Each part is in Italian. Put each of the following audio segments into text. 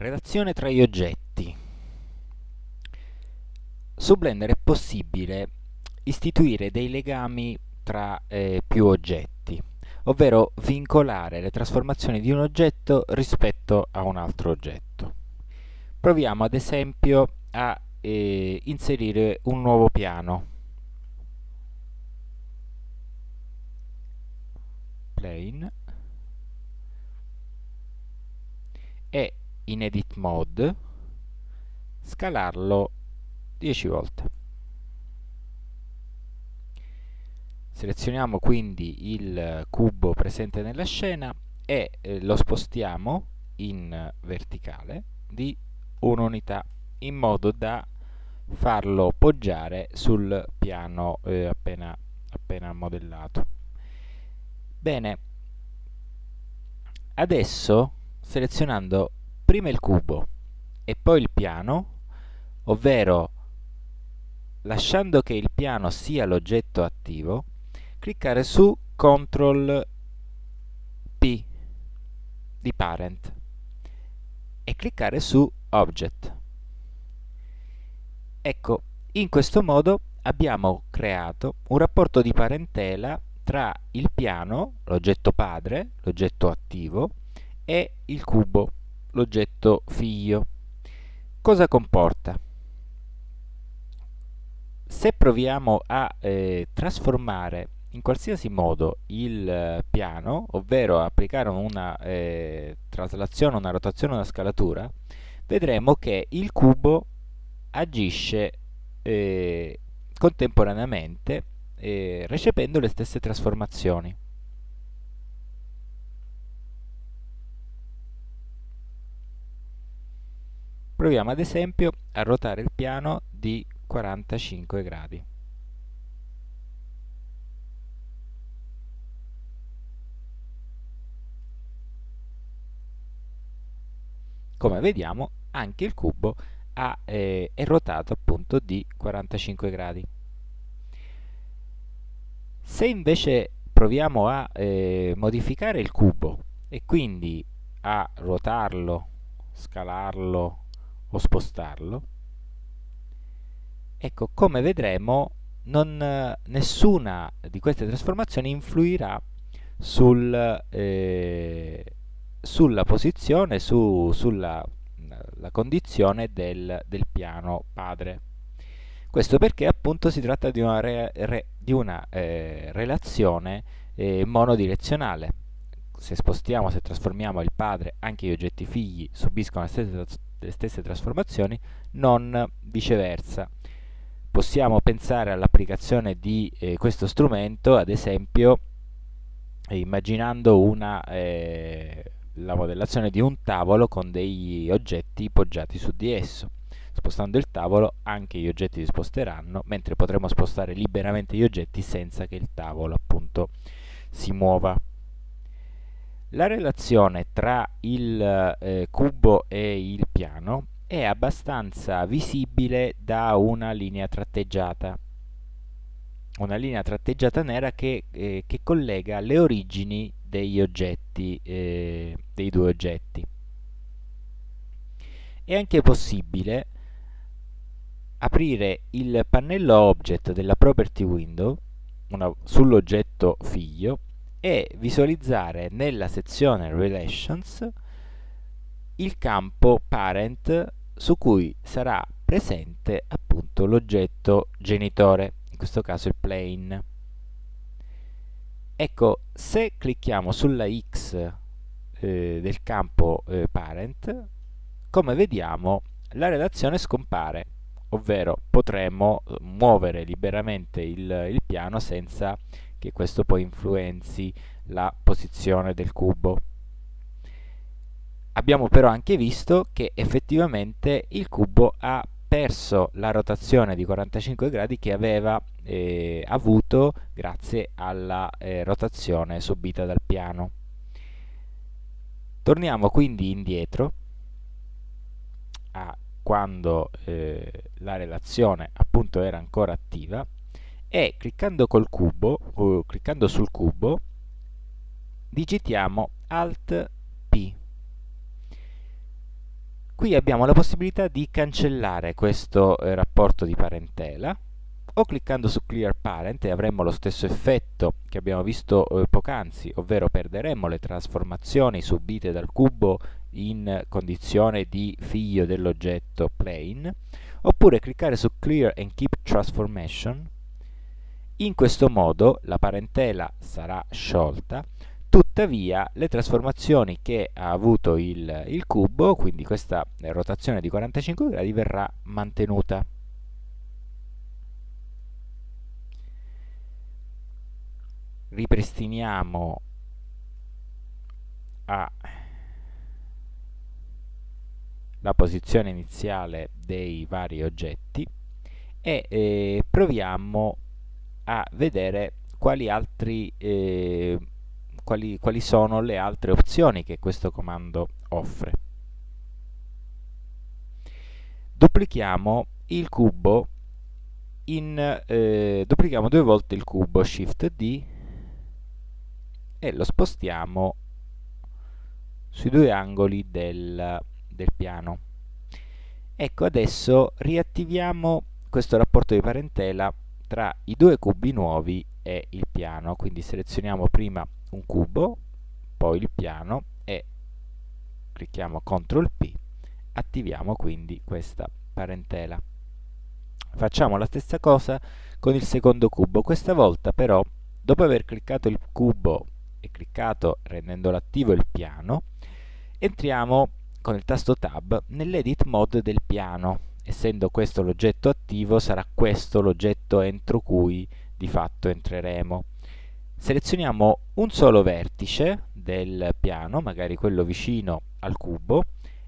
Relazione tra gli oggetti. Su Blender è possibile istituire dei legami tra eh, più oggetti, ovvero vincolare le trasformazioni di un oggetto rispetto a un altro oggetto. Proviamo ad esempio a eh, inserire un nuovo piano. Plane e in edit mode scalarlo 10 volte. Selezioniamo quindi il cubo presente nella scena e eh, lo spostiamo in verticale di un'unità in modo da farlo poggiare sul piano eh, appena, appena modellato. Bene. Adesso selezionando prima il cubo e poi il piano, ovvero lasciando che il piano sia l'oggetto attivo, cliccare su CTRL P di Parent e cliccare su Object. Ecco, in questo modo abbiamo creato un rapporto di parentela tra il piano, l'oggetto padre, l'oggetto attivo, e il cubo l'oggetto figlio. Cosa comporta? Se proviamo a eh, trasformare in qualsiasi modo il eh, piano, ovvero applicare una eh, traslazione, una rotazione, una scalatura, vedremo che il cubo agisce eh, contemporaneamente eh, recependo le stesse trasformazioni. Proviamo ad esempio a ruotare il piano di 45 gradi. Come vediamo anche il cubo ha, eh, è ruotato appunto di 45 gradi. Se invece proviamo a eh, modificare il cubo e quindi a ruotarlo, scalarlo, o spostarlo? Ecco come vedremo non, nessuna di queste trasformazioni influirà sul, eh, sulla posizione su, sulla condizione del, del, piano padre. Questo perché appunto si tratta di una, re, re, di una eh, relazione eh, monodirezionale se spostiamo, se trasformiamo il padre, anche gli oggetti figli subiscono le stesse le stesse trasformazioni, non viceversa. Possiamo pensare all'applicazione di eh, questo strumento, ad esempio, immaginando una, eh, la modellazione di un tavolo con degli oggetti poggiati su di esso. Spostando il tavolo anche gli oggetti si sposteranno, mentre potremo spostare liberamente gli oggetti senza che il tavolo appunto si muova. La relazione tra il eh, cubo e il piano è abbastanza visibile da una linea tratteggiata una linea tratteggiata nera che, eh, che collega le origini degli oggetti, eh, dei due oggetti. È anche possibile aprire il pannello object della property window sull'oggetto figlio e visualizzare nella sezione Relations il campo Parent su cui sarà presente appunto l'oggetto genitore, in questo caso il plane. Ecco, se clicchiamo sulla X eh, del campo eh, Parent, come vediamo la relazione scompare, ovvero potremmo eh, muovere liberamente il, il piano senza che questo poi influenzi la posizione del cubo. Abbiamo però anche visto che effettivamente il cubo ha perso la rotazione di 45 gradi che aveva eh, avuto grazie alla eh, rotazione subita dal piano. Torniamo quindi indietro a quando eh, la relazione appunto era ancora attiva e cliccando cubo cliccando sul cubo digitiamo Alt P qui abbiamo la possibilità di cancellare questo eh, rapporto di parentela o cliccando su Clear Parent e avremmo lo stesso effetto che abbiamo visto eh, poc'anzi, ovvero perderemmo le trasformazioni subite dal cubo in condizione di figlio dell'oggetto plane, oppure cliccare su Clear and Keep Transformation. In questo modo la parentela sarà sciolta, tuttavia le trasformazioni che ha avuto il, il cubo, quindi questa rotazione di 45 gradi, verrà mantenuta. ripristiniamo a la posizione iniziale dei vari oggetti e eh, proviamo a vedere quali, altri, eh, quali, quali sono le altre opzioni che questo comando offre. Duplichiamo il cubo in, eh, duplichiamo due volte il cubo Shift D e lo spostiamo sui due angoli del, del piano. Ecco, adesso riattiviamo questo rapporto di parentela tra i due cubi nuovi e il piano, quindi selezioniamo prima un cubo, poi il piano e clicchiamo CTRL P, attiviamo quindi questa parentela. Facciamo la stessa cosa con il secondo cubo, questa volta però dopo aver cliccato il cubo e cliccato rendendolo attivo il piano, entriamo con il tasto Tab nell'Edit Mode del piano. Essendo questo l'oggetto attivo, sarà questo l'oggetto entro cui di fatto entreremo. Selezioniamo un solo vertice del piano, magari quello vicino al cubo,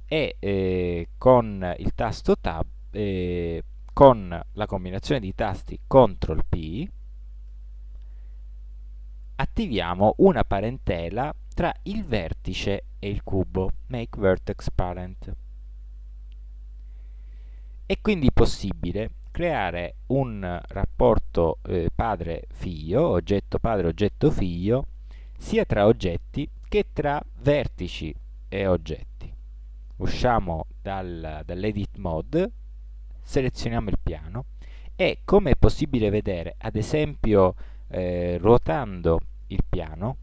e eh, con il tasto Tab, eh, con la combinazione di tasti CTRL P, attiviamo una parentela tra il vertice e il cubo, make vertex parent. È quindi possibile creare un rapporto eh, padre-figlio, oggetto padre, oggetto figlio, sia tra oggetti che tra vertici e oggetti. Usciamo dal, dall'edit mode, selezioniamo il piano e come è possibile vedere, ad esempio eh, ruotando il piano,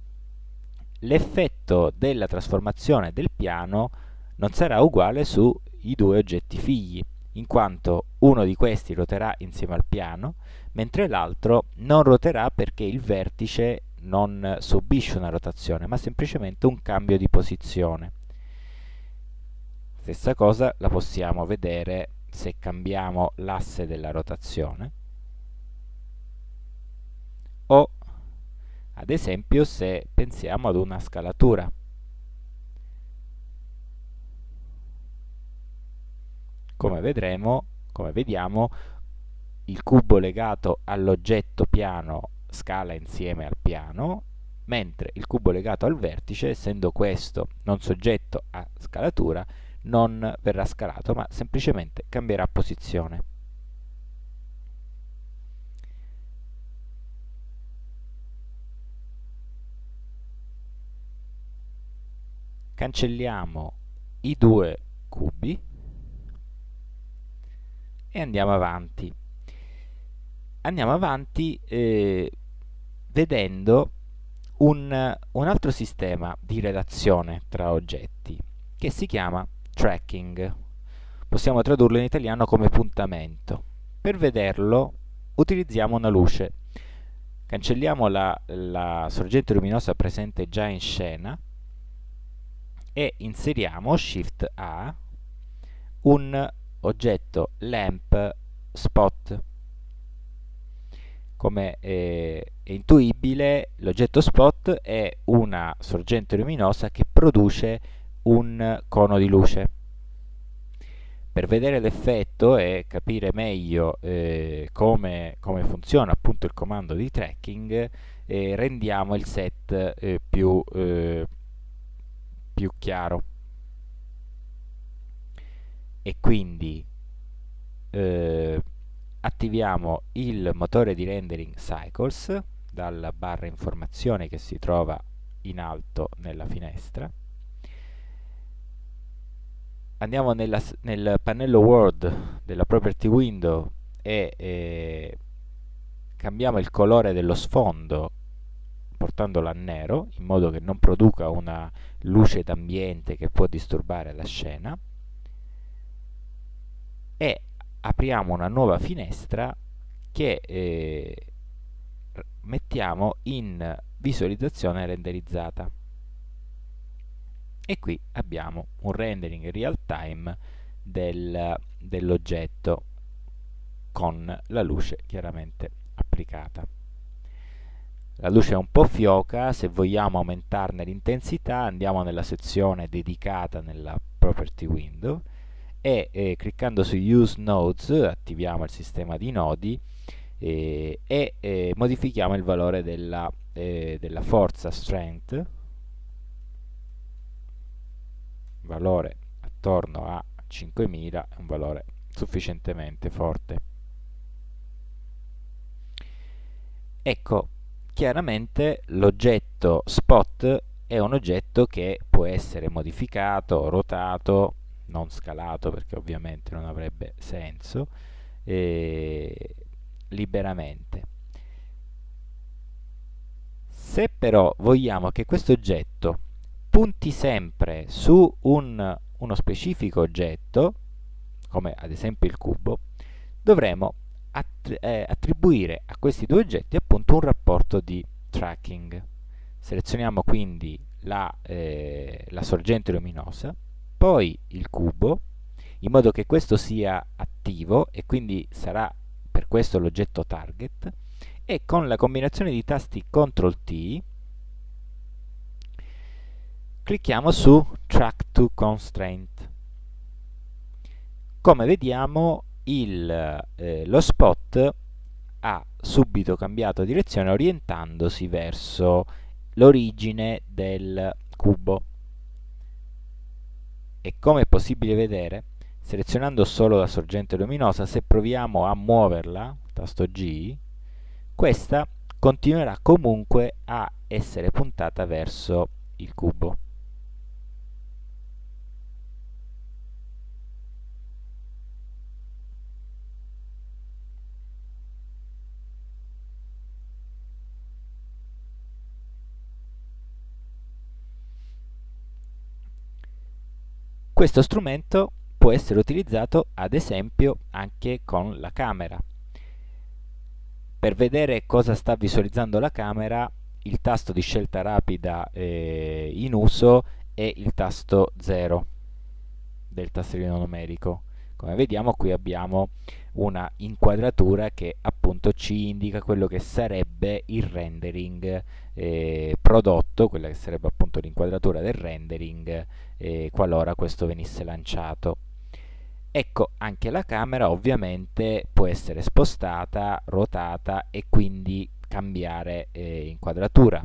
l'effetto della trasformazione del piano non sarà uguale sui due oggetti figli, in quanto uno di questi ruoterà insieme al piano, mentre l'altro non ruoterà perché il vertice non subisce una rotazione, ma semplicemente un cambio di posizione. Stessa cosa la possiamo vedere se cambiamo l'asse della rotazione o ad esempio se pensiamo ad una scalatura. Come vedremo, come vediamo, il cubo legato all'oggetto piano scala insieme al piano, mentre il cubo legato al vertice, essendo questo non soggetto a scalatura, non verrà scalato, ma semplicemente cambierà posizione. cancelliamo i due cubi e andiamo avanti. Andiamo avanti eh, vedendo un, un altro sistema di relazione tra oggetti che si chiama tracking. Possiamo tradurlo in italiano come puntamento. Per vederlo utilizziamo una luce. Cancelliamo la, la sorgente luminosa presente già in scena e inseriamo Shift A un oggetto lamp spot. Come è intuibile l'oggetto spot è una sorgente luminosa che produce un cono di luce. Per vedere l'effetto e capire meglio eh, come, come, funziona appunto il comando di tracking eh, rendiamo il set eh, più eh, più chiaro e quindi eh, attiviamo il motore di rendering Cycles dalla barra informazione che si trova in alto nella finestra. Andiamo nella, nel pannello Word della Property Window e eh, cambiamo il colore dello sfondo portandolo a nero in modo che non produca una luce d'ambiente che può disturbare la scena e apriamo una nuova finestra che eh, mettiamo in visualizzazione renderizzata. E qui abbiamo un rendering real time del, dell'oggetto con la luce chiaramente applicata. La luce è un po' fioca, se vogliamo aumentarne l'intensità andiamo nella sezione dedicata nella Property Window e eh, cliccando su Use Nodes attiviamo il sistema di nodi eh, e eh, modifichiamo il valore della, eh, della forza Strength valore attorno a 5000 è un valore sufficientemente forte. Ecco chiaramente l'oggetto spot è un oggetto che può essere modificato, rotato, non scalato perché ovviamente non avrebbe senso, eh, liberamente. Se però vogliamo che questo oggetto punti sempre su un, uno specifico oggetto, come ad esempio il cubo, dovremo eh, attribuire a questi due oggetti appunto un rapporto di tracking. Selezioniamo quindi la, eh, la sorgente luminosa, poi il cubo, in modo che questo sia attivo e quindi sarà per questo l'oggetto target, e con la combinazione di tasti CTRL T clicchiamo su Track to Constraint. Come vediamo il, eh, lo spot ha subito cambiato direzione orientandosi verso l'origine del cubo e come è possibile vedere selezionando solo la sorgente luminosa se proviamo a muoverla tasto G questa continuerà comunque a essere puntata verso il cubo Questo strumento può essere utilizzato ad esempio anche con la camera. Per vedere cosa sta visualizzando la camera il tasto di scelta rapida eh, in uso è il tasto 0 del tastierino numerico. Come vediamo qui abbiamo una inquadratura che appunto ci indica quello che sarebbe il rendering eh, prodotto, quella che sarebbe appunto l'inquadratura del rendering eh, qualora questo venisse lanciato. Ecco, anche la camera ovviamente può essere spostata, ruotata e quindi cambiare eh, inquadratura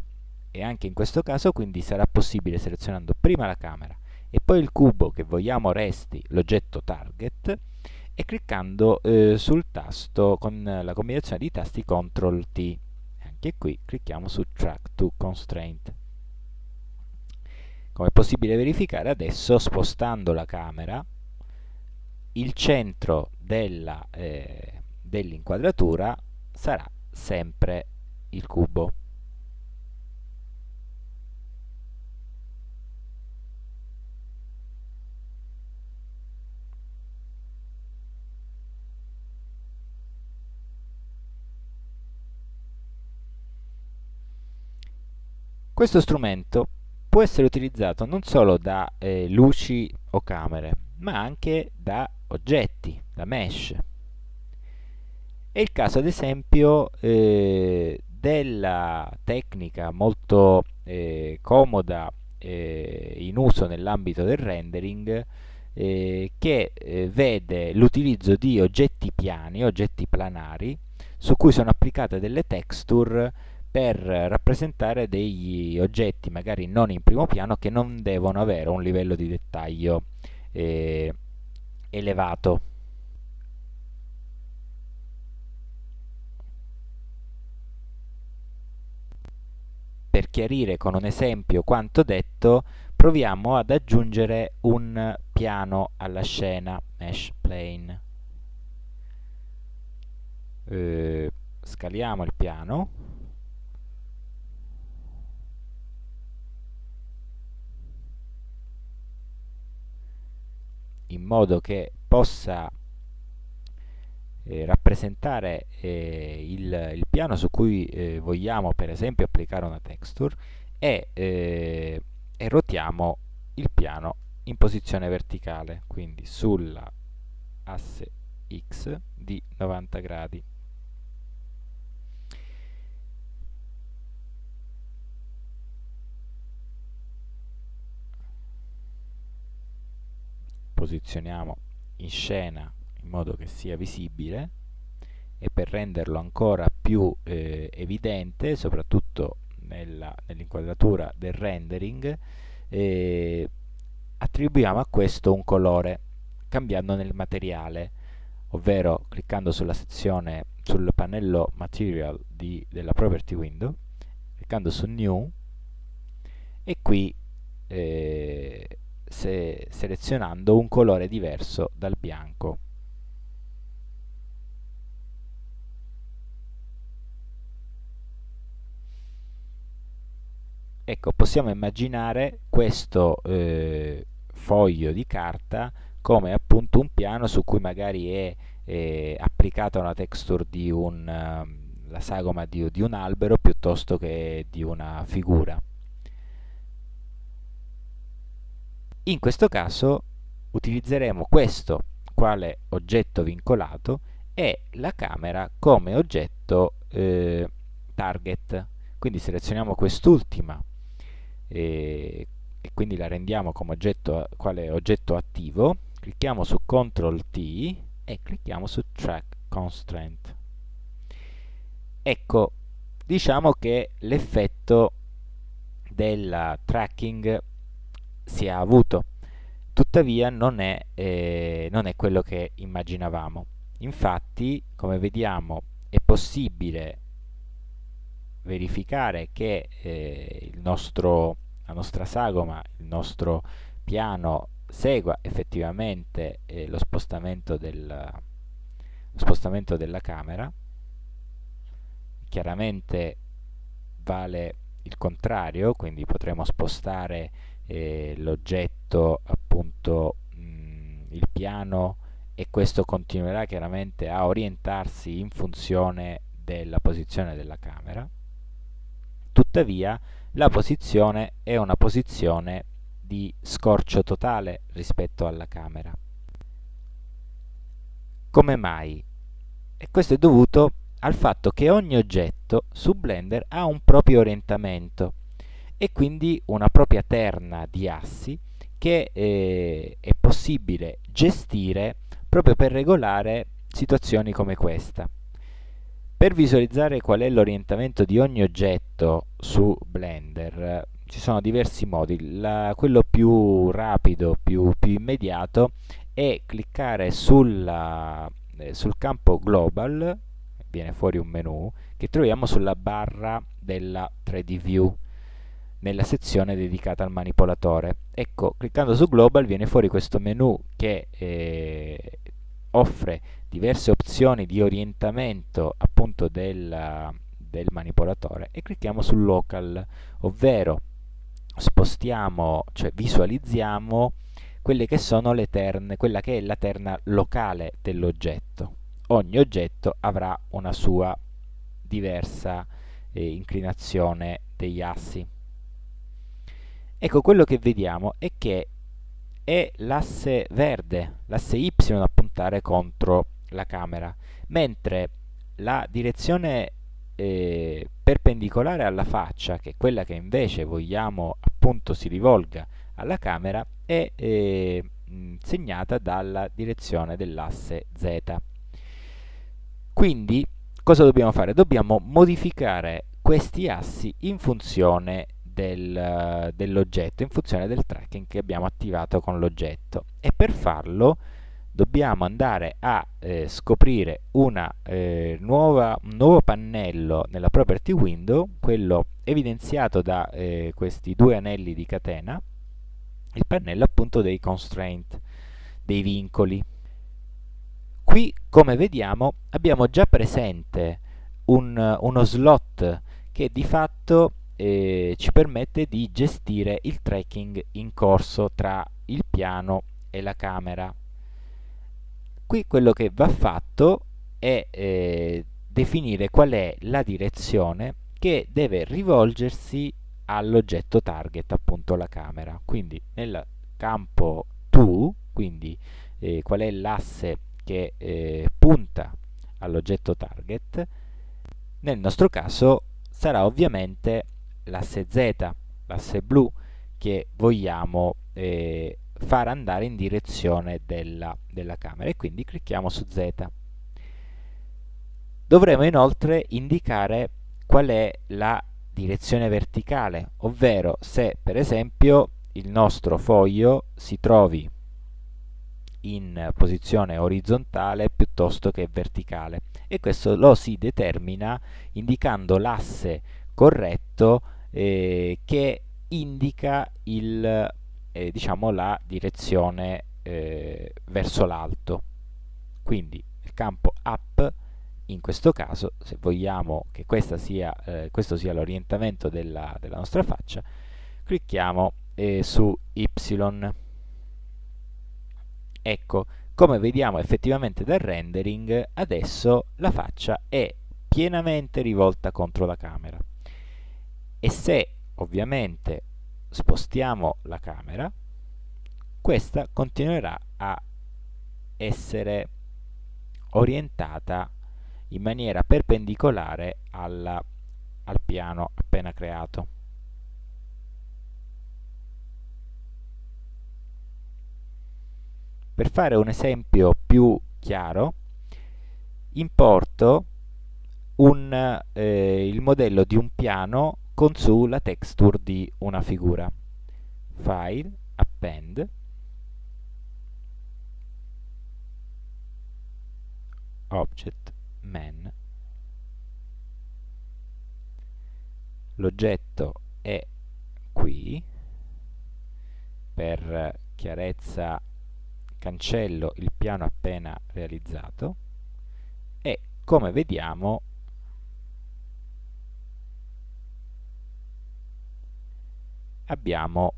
e anche in questo caso quindi sarà possibile selezionando prima la camera e poi il cubo che vogliamo resti l'oggetto target e cliccando eh, sul tasto con la combinazione di tasti CTRL T. Anche qui clicchiamo su Track to Constraint. Come è possibile verificare adesso, spostando la camera, il centro eh, dell'inquadratura eh, dell sarà sempre il cubo. Questo strumento può essere utilizzato non solo da eh, luci o camere, ma anche da oggetti, da mesh. È il caso ad esempio eh, della tecnica molto eh, comoda eh, in uso nell'ambito del rendering eh, che eh, vede l'utilizzo di oggetti piani, oggetti planari, su cui sono applicate delle texture per rappresentare degli oggetti magari non in primo piano che non devono avere un livello di dettaglio eh, elevato. Per chiarire con un esempio quanto detto, proviamo ad aggiungere un piano alla scena, mesh plane. Eh, scaliamo il piano in modo che possa eh, rappresentare eh, il, il, piano su cui eh, vogliamo per esempio applicare una texture e, eh, e rotiamo il piano in posizione verticale quindi sulla asse x di 90 gradi posizioniamo in scena in modo che sia visibile e per renderlo ancora più eh, evidente soprattutto nell'inquadratura nell del rendering eh, attribuiamo a questo un colore cambiando nel materiale ovvero cliccando sulla sezione sul pannello material di, della property window cliccando su new e qui eh, se selezionando un colore diverso dal bianco. Ecco, possiamo immaginare questo eh, foglio di carta come appunto un piano su cui magari è eh, applicata una texture di un, uh, la sagoma di, di un albero piuttosto che di una figura. In questo caso utilizzeremo questo quale oggetto vincolato e la camera come oggetto eh, target. Quindi selezioniamo quest'ultima e, e, quindi la rendiamo come oggetto, quale oggetto attivo. Clicchiamo su CTRL T e clicchiamo su Track Constraint. Ecco, diciamo che l'effetto del tracking si è avuto. Tuttavia non è, eh, non è quello che immaginavamo. Infatti, come vediamo, è possibile verificare che eh, nostro, la nostra sagoma, il nostro piano segua effettivamente eh, lo, spostamento del, lo spostamento della camera. Chiaramente vale il contrario, quindi potremo spostare eh, l'oggetto appunto mh, il piano e questo continuerà chiaramente a orientarsi in funzione della posizione della camera. Tuttavia la posizione è una posizione di scorcio totale rispetto alla camera. Come mai? e questo è dovuto al fatto che ogni oggetto su Blender ha un proprio orientamento e quindi una propria terna di assi che eh, è possibile gestire proprio per regolare situazioni come questa. Per visualizzare qual è l'orientamento di ogni oggetto su Blender ci sono diversi modi, La, quello più rapido, più, più, immediato è cliccare sulla, eh, sul campo Global, viene fuori un menu, che troviamo sulla barra della 3D View nella sezione dedicata al manipolatore. Ecco, cliccando su Global viene fuori questo menu che eh, offre diverse opzioni di orientamento appunto del, del manipolatore e clicchiamo su Local, ovvero spostiamo, cioè visualizziamo quelle che sono le terne, quella che è la terna locale dell'oggetto. Ogni oggetto avrà una sua diversa eh, inclinazione degli assi. Ecco, quello che vediamo è che è l'asse verde, l'asse Y a puntare contro la camera, mentre la direzione eh, perpendicolare alla faccia, che è quella che invece vogliamo appunto si rivolga alla camera, è eh, segnata dalla direzione dell'asse Z. Quindi cosa dobbiamo fare? Dobbiamo modificare questi assi in funzione del, dell'oggetto in funzione del tracking che abbiamo attivato con l'oggetto e per farlo dobbiamo andare a eh, scoprire una, eh, nuova, un nuovo pannello nella property window quello evidenziato da eh, questi due anelli di catena il pannello appunto dei constraint, dei vincoli. Qui, come vediamo, abbiamo già presente un, uno slot che di fatto eh, ci permette di gestire il tracking in corso tra il piano e la camera. Qui quello che va fatto è eh, definire qual è la direzione che deve rivolgersi all'oggetto target, appunto la camera. Quindi nel campo to, quindi eh, qual è l'asse che eh, punta all'oggetto target, nel nostro caso sarà ovviamente l'asse Z, l'asse blu, che vogliamo eh, far andare in direzione della, della camera e quindi clicchiamo su Z. Dovremo inoltre indicare qual è la direzione verticale, ovvero se per esempio il nostro foglio si trovi in posizione orizzontale piuttosto che verticale e questo lo si determina indicando l'asse corretto eh, che indica il, eh, diciamo, la direzione eh, verso l'alto. Quindi il campo up in questo caso se vogliamo che sia, eh, questo sia l'orientamento della, della, nostra faccia clicchiamo eh, su Y. Ecco come vediamo effettivamente dal rendering adesso la faccia è pienamente rivolta contro la camera e se ovviamente spostiamo la camera questa continuerà a essere orientata in maniera perpendicolare alla, al piano appena creato. Per fare un esempio più chiaro, importo un, eh, il modello di un piano con su la texture di una figura. File, Append, Object, man. L'oggetto è qui, per chiarezza cancello il piano appena realizzato e come vediamo abbiamo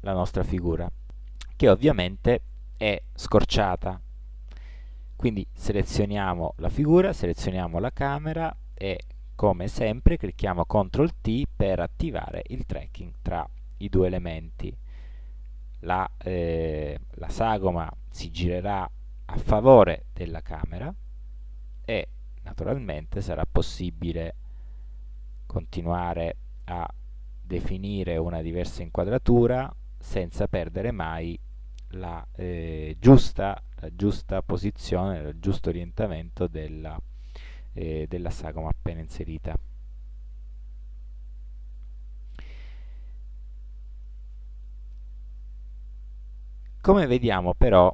la nostra figura che ovviamente è scorciata quindi selezioniamo la figura, selezioniamo la camera e come sempre clicchiamo CTRL T per attivare il tracking tra i due elementi. La, eh, la sagoma si girerà a favore della camera e naturalmente sarà possibile continuare a definire una diversa inquadratura senza perdere mai la eh, giusta la giusta posizione, il giusto orientamento della, eh, della sagoma appena inserita. Come vediamo però,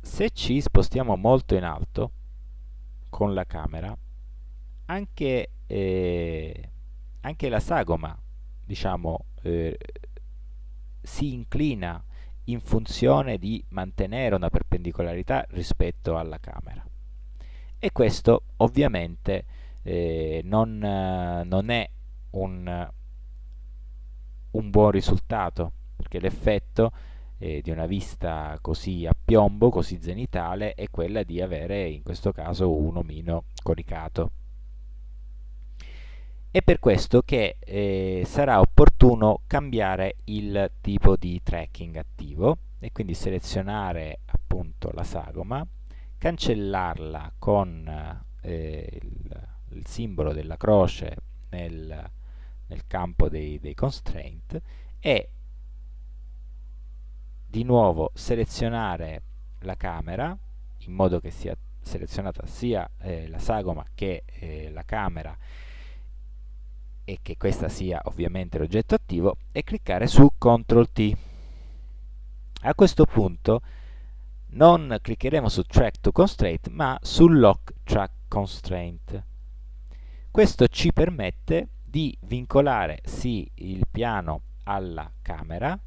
se ci spostiamo molto in alto con la camera, anche, eh, anche la sagoma diciamo, eh, si inclina in funzione di mantenere una perpendicolarità rispetto alla camera. E questo ovviamente eh, non, non, è un, un, buon risultato, perché l'effetto eh, di una vista così a piombo, così zenitale, è quella di avere in questo caso un omino coricato. È per questo che eh, sarà opportuno cambiare il tipo di tracking attivo e quindi selezionare appunto la sagoma, cancellarla con eh, il, il, simbolo della croce nel, nel campo dei, dei constraint e di nuovo selezionare la camera in modo che sia selezionata sia eh, la sagoma che eh, la camera e che questa sia ovviamente l'oggetto attivo e cliccare su CTRL T. A questo punto non cliccheremo su Track to Constraint ma su Lock Track Constraint. Questo ci permette di vincolare sì il piano alla camera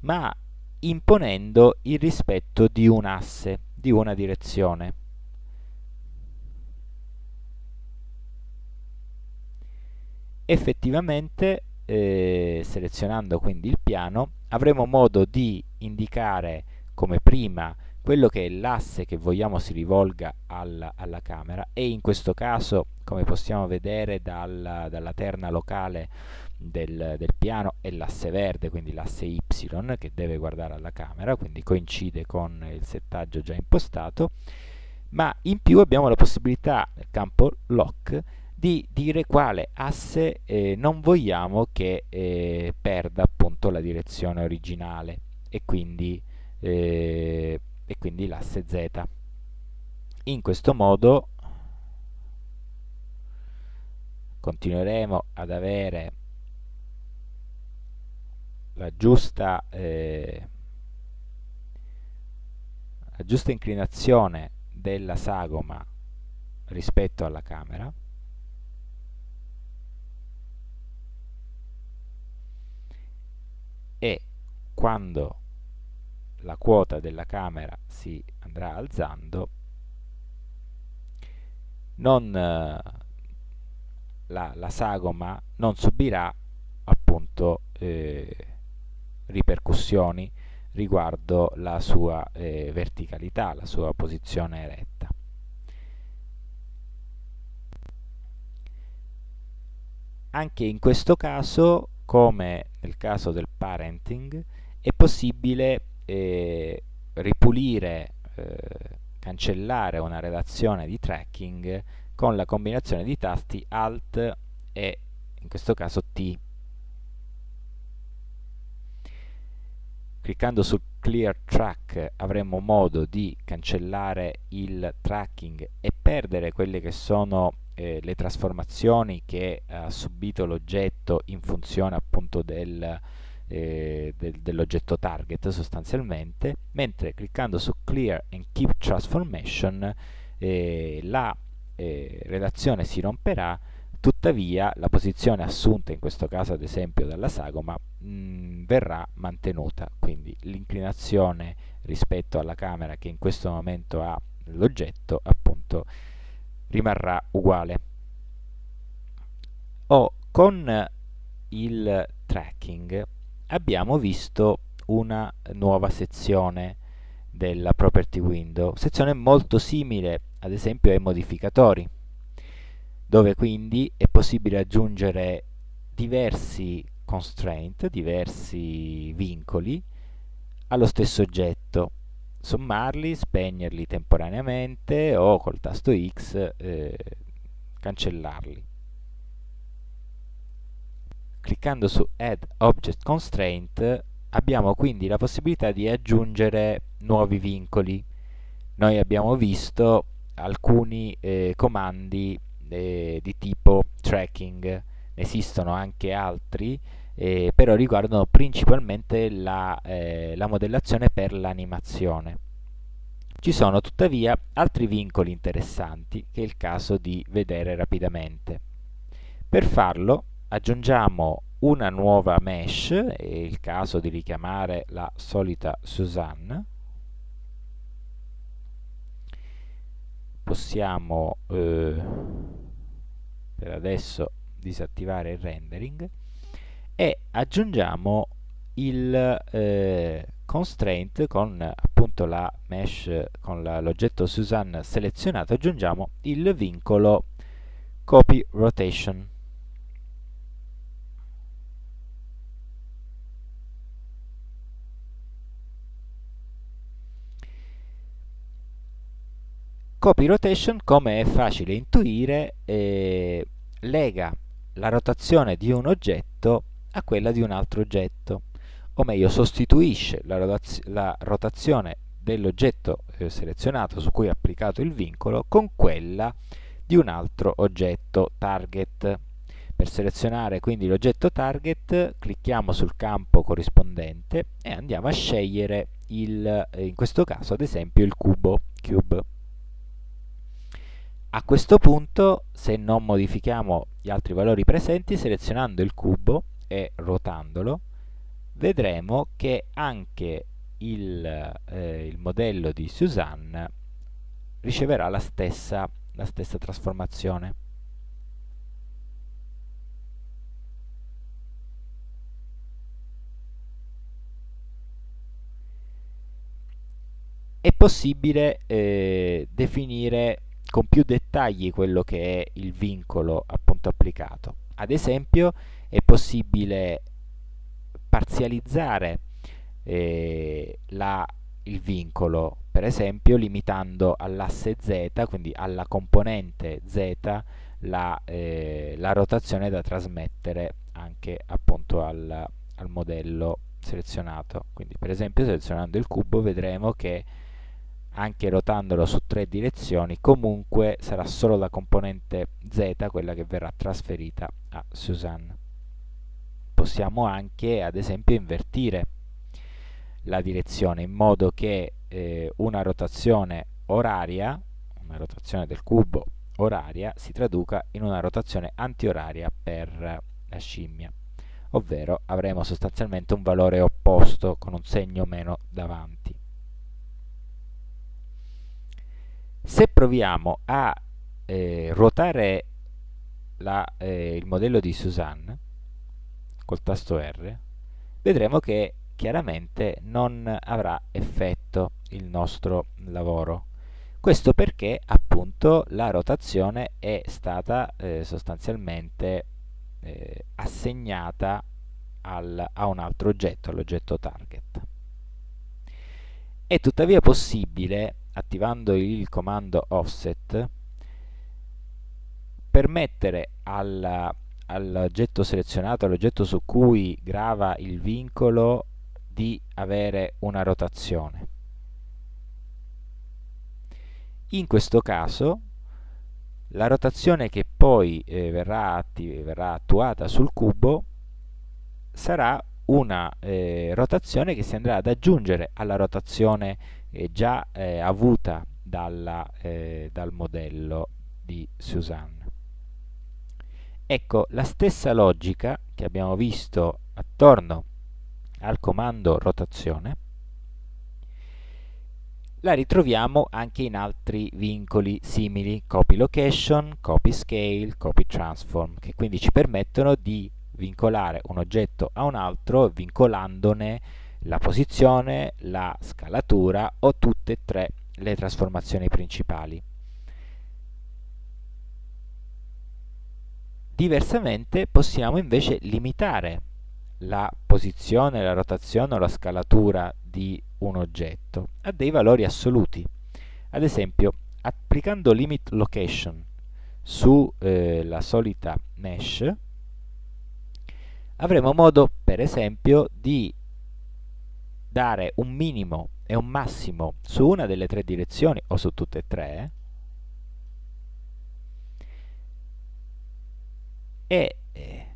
ma imponendo il rispetto di un asse, di una direzione. Effettivamente, eh, selezionando quindi il piano, avremo modo di indicare come prima quello che è l'asse che vogliamo si rivolga alla, alla, camera e in questo caso come possiamo vedere dal, dalla terna locale del, del piano è l'asse verde quindi l'asse Y che deve guardare alla camera quindi coincide con il settaggio già impostato. Ma in più abbiamo la possibilità nel campo lock di dire quale asse eh, non vogliamo che eh, perda appunto la direzione originale e quindi eh, quindi l'asse z. In questo modo continueremo ad avere la giusta, eh, la giusta inclinazione della sagoma rispetto alla camera e quando la quota della camera si andrà alzando, non, eh, la, la, sagoma non subirà appunto eh, ripercussioni riguardo la sua eh, verticalità, la sua posizione eretta. Anche in questo caso, come nel caso del parenting, è possibile eh, ripulire, eh, cancellare una relazione di tracking con la combinazione di tasti Alt e in questo caso T. Cliccando su Clear Track avremo modo di cancellare il tracking e perdere quelle che sono eh, le trasformazioni che ha subito l'oggetto in funzione appunto del, eh, del, dell'oggetto target sostanzialmente, mentre cliccando su Clear and Keep Transformation eh, la eh, relazione si romperà, tuttavia la posizione assunta in questo caso ad esempio dalla sagoma mh, mm, verrà mantenuta, quindi l'inclinazione rispetto alla camera che in questo momento ha l'oggetto appunto rimarrà uguale. O con il tracking abbiamo visto una nuova sezione della property window, sezione molto simile ad esempio ai modificatori, dove quindi è possibile aggiungere diversi constraint, diversi vincoli allo stesso oggetto, sommarli, spegnerli temporaneamente o col tasto X eh, cancellarli cliccando su Add Object Constraint abbiamo quindi la possibilità di aggiungere nuovi vincoli. Noi abbiamo visto alcuni eh, comandi eh, di tipo tracking, ne esistono anche altri, eh, però riguardano principalmente la, eh, la modellazione per l'animazione. Ci sono tuttavia altri vincoli interessanti che è il caso di vedere rapidamente. Per farlo aggiungiamo una nuova mesh, è il caso di richiamare la solita Suzanne, possiamo eh, per adesso disattivare il rendering e aggiungiamo il eh, constraint con appunto la mesh con l'oggetto Suzanne selezionato. Aggiungiamo il vincolo copy rotation. Copy rotation, come è facile intuire, eh, lega la rotazione di un oggetto a quella di un altro oggetto, o meglio sostituisce la, rotaz la rotazione dell'oggetto eh, selezionato su cui è applicato il vincolo con quella di un altro oggetto target. Per selezionare quindi l'oggetto target clicchiamo sul campo corrispondente e andiamo a scegliere il, eh, in questo caso ad esempio il cubo, cube. A questo punto, se non modifichiamo gli altri valori presenti, selezionando il cubo e ruotandolo, vedremo che anche il, eh, il modello di Suzanne riceverà la stessa, la stessa trasformazione. È possibile eh, definire con più dettagli quello che è il vincolo appunto applicato. Ad esempio è possibile parzializzare eh, la, il vincolo, per esempio limitando all'asse z, quindi alla componente z, la, eh, la rotazione da trasmettere anche appunto al, al modello selezionato. Quindi per esempio selezionando il cubo vedremo che anche rotandolo su tre direzioni, comunque sarà solo la componente z quella che verrà trasferita a Suzanne. Possiamo anche, ad esempio, invertire la direzione in modo che eh, una rotazione oraria, una rotazione del cubo oraria, si traduca in una rotazione antioraria per la scimmia, ovvero avremo sostanzialmente un valore opposto con un segno meno davanti. Se proviamo a eh, ruotare la, eh, il modello di Suzanne col tasto R, vedremo che chiaramente non avrà effetto il nostro lavoro. Questo perché appunto la rotazione è stata eh, sostanzialmente eh, assegnata al, a un altro oggetto, all'oggetto target. È tuttavia possibile attivando il comando offset permettere all'oggetto selezionato, all'oggetto su cui grava il vincolo di avere una rotazione. In questo caso la rotazione che poi eh, verrà, verrà, attuata sul cubo sarà una eh, rotazione che si andrà ad aggiungere alla rotazione eh, già eh, avuta dalla, eh, dal modello di Suzanne. Ecco, la stessa logica che abbiamo visto attorno al comando rotazione la ritroviamo anche in altri vincoli simili, copy location, copy scale, copy transform, che quindi ci permettono di vincolare un oggetto a un altro vincolandone la posizione, la scalatura o tutte e tre le trasformazioni principali. Diversamente possiamo invece limitare la posizione, la rotazione o la scalatura di un oggetto a dei valori assoluti. Ad esempio, applicando limit location sulla eh, solita mesh, avremo modo, per esempio, di dare un minimo e un massimo su una delle tre direzioni o su tutte e tre e eh,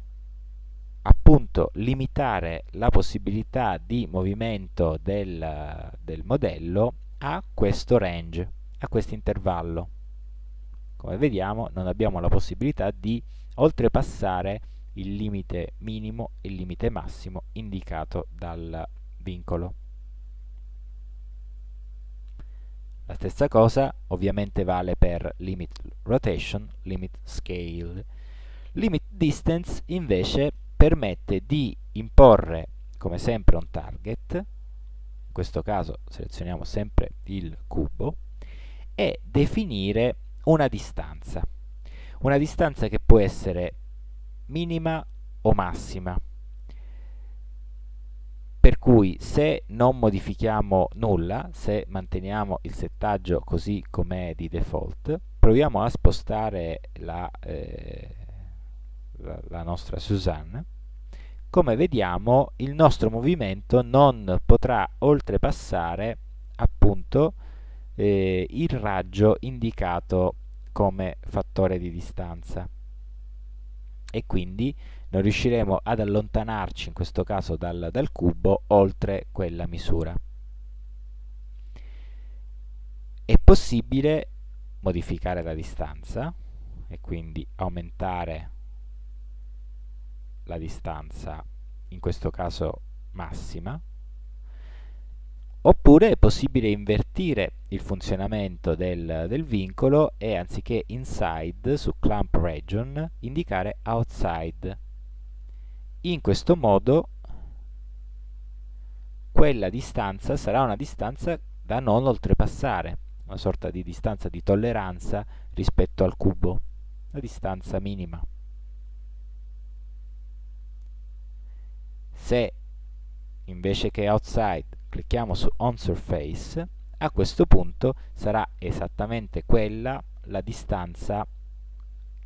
appunto limitare la possibilità di movimento del, del modello a questo range, a questo intervallo. Come vediamo non abbiamo la possibilità di oltrepassare il limite minimo e il limite massimo indicato dal vincolo. La stessa cosa ovviamente vale per limit rotation, limit scale. Limit distance invece permette di imporre come sempre un target, in questo caso selezioniamo sempre il cubo, e definire una distanza. Una distanza che può essere minima o massima per cui se non modifichiamo nulla, se manteniamo il settaggio così com'è di default, proviamo a spostare la, eh, la, nostra Suzanne, come vediamo il nostro movimento non potrà oltrepassare appunto eh, il raggio indicato come fattore di distanza e quindi non riusciremo ad allontanarci in questo caso dal, dal cubo oltre quella misura. È possibile modificare la distanza e quindi aumentare la distanza, in questo caso massima, oppure è possibile invertire il funzionamento del, del, vincolo e anziché inside su clamp region indicare outside. In questo modo quella distanza sarà una distanza da non oltrepassare, una sorta di distanza di tolleranza rispetto al cubo, la distanza minima. Se invece che outside clicchiamo su on surface, a questo punto sarà esattamente quella la distanza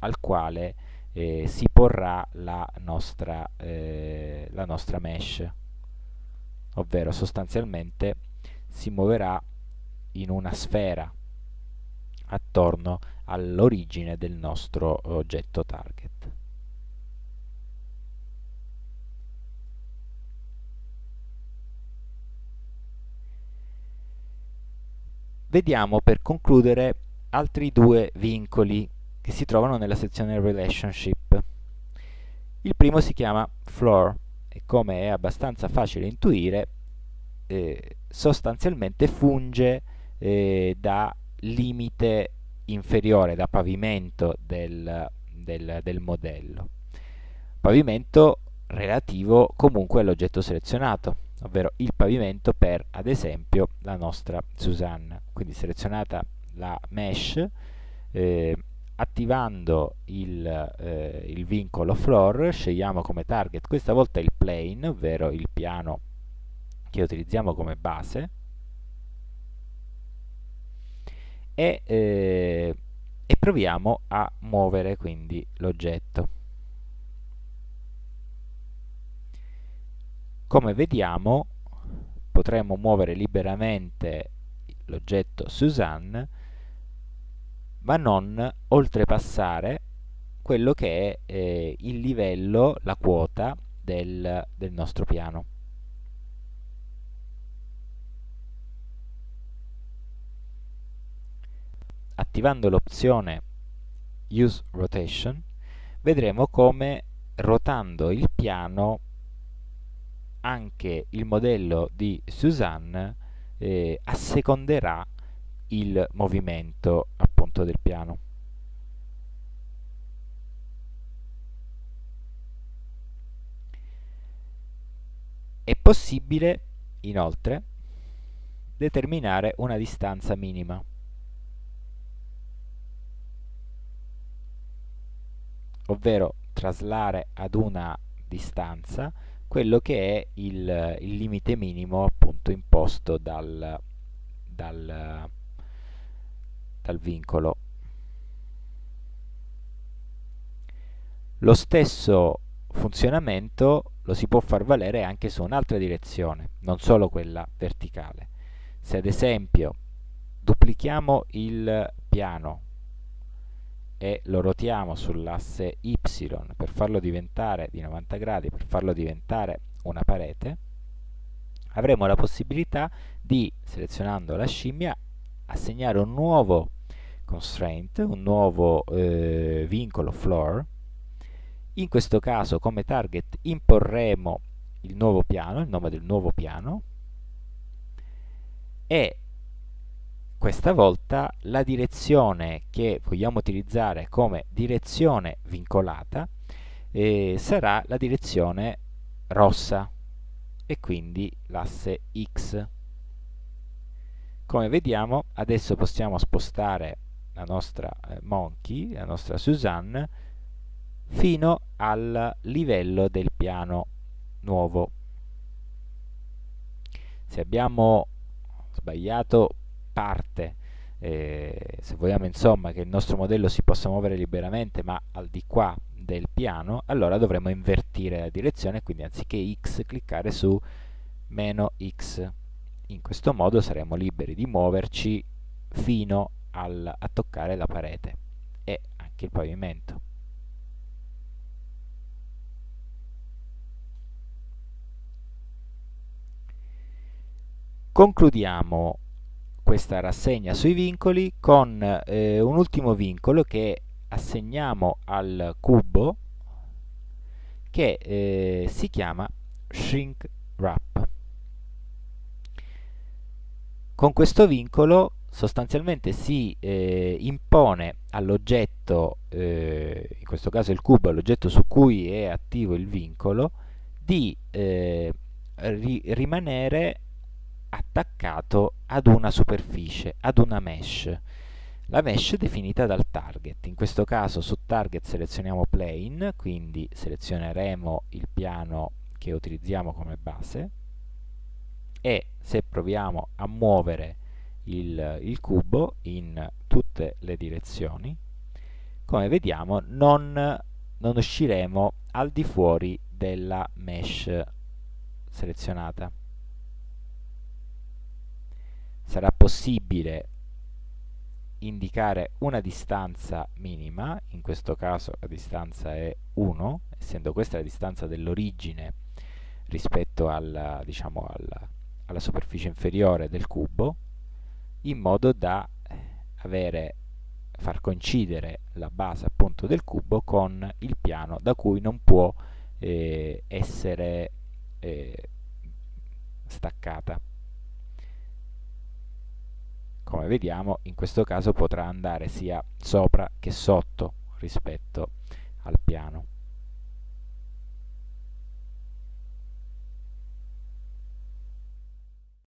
al quale eh, si porrà la nostra, eh, la nostra mesh, ovvero sostanzialmente si muoverà in una sfera attorno all'origine del nostro oggetto target. Vediamo per concludere altri due vincoli che si trovano nella sezione Relationship. Il primo si chiama Floor e come è abbastanza facile intuire eh, sostanzialmente funge eh, da limite inferiore, da pavimento del, del, del modello. Pavimento relativo comunque all'oggetto selezionato ovvero il pavimento per ad esempio la nostra Susanna. Quindi selezionata la mesh eh, attivando il, eh, il, vincolo floor scegliamo come target questa volta il plane ovvero il piano che utilizziamo come base. E, eh, e proviamo a muovere quindi l'oggetto Come vediamo potremmo muovere liberamente l'oggetto Suzanne ma non oltrepassare quello che è eh, il livello, la quota del, del nostro piano. Attivando l'opzione Use Rotation vedremo come rotando il piano anche il modello di Suzanne eh, asseconderà il movimento appunto del piano. È possibile inoltre determinare una distanza minima. ovvero traslare ad una distanza quello che è il, il limite minimo appunto imposto dal, dal, dal vincolo. Lo stesso funzionamento lo si può far valere anche su un'altra direzione, non solo quella verticale. Se ad esempio duplichiamo il piano e lo rotiamo sull'asse y per farlo diventare di 90 gradi, per farlo diventare una parete, avremo la possibilità di, selezionando la scimmia, assegnare un nuovo constraint, un nuovo eh, vincolo floor. In questo caso come target imporremo il nuovo piano, il nome del nuovo piano, e questa volta la direzione che vogliamo utilizzare come direzione vincolata eh, sarà la direzione rossa e quindi l'asse X. Come vediamo adesso possiamo spostare la nostra eh, Monkey, la nostra Suzanne, fino al livello del piano nuovo. Se abbiamo sbagliato parte. Eh, se vogliamo insomma che il nostro modello si possa muovere liberamente ma al di qua del piano allora dovremo invertire la direzione quindi anziché x cliccare su meno x. In questo modo saremo liberi di muoverci fino al, a toccare la parete e anche il pavimento. Concludiamo questa rassegna sui vincoli con eh, un ultimo vincolo che assegniamo al cubo che eh, si chiama shrink wrap. con questo vincolo sostanzialmente si eh, impone all'oggetto, eh, in questo caso il cubo, all'oggetto su cui è attivo il vincolo, di eh, ri rimanere attaccato ad una superficie, ad una mesh. La mesh è definita dal target, in questo caso su target selezioniamo plane, quindi selezioneremo il piano che utilizziamo come base e se proviamo a muovere il, il cubo in tutte le direzioni, come vediamo non, non usciremo al di fuori della mesh selezionata. Sarà possibile indicare una distanza minima, in questo caso la distanza è 1, essendo questa la distanza dell'origine rispetto alla, diciamo, alla, alla superficie inferiore del cubo, in modo da eh, avere, far coincidere la base appunto del cubo con il piano da cui non può eh, essere eh, staccata. Come vediamo in questo caso potrà andare sia sopra che sotto rispetto al piano.